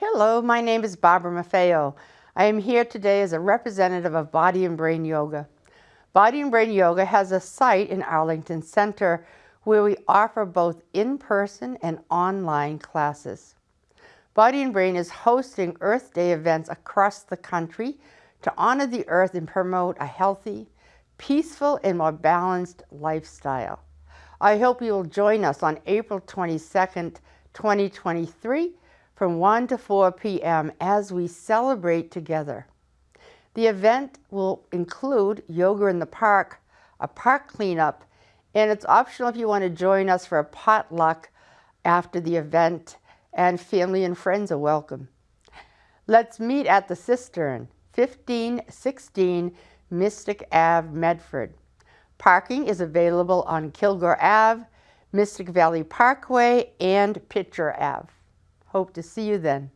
Hello, my name is Barbara Maffeo. I am here today as a representative of Body and Brain Yoga. Body and Brain Yoga has a site in Arlington Center where we offer both in-person and online classes. Body and Brain is hosting Earth Day events across the country to honor the earth and promote a healthy, peaceful, and more balanced lifestyle. I hope you will join us on April 22nd, 2023 from 1 to 4 p.m. as we celebrate together. The event will include yoga in the park, a park cleanup, and it's optional if you want to join us for a potluck after the event, and family and friends are welcome. Let's meet at the Cistern, 1516 Mystic Ave, Medford. Parking is available on Kilgore Ave, Mystic Valley Parkway, and Pitcher Ave. Hope to see you then.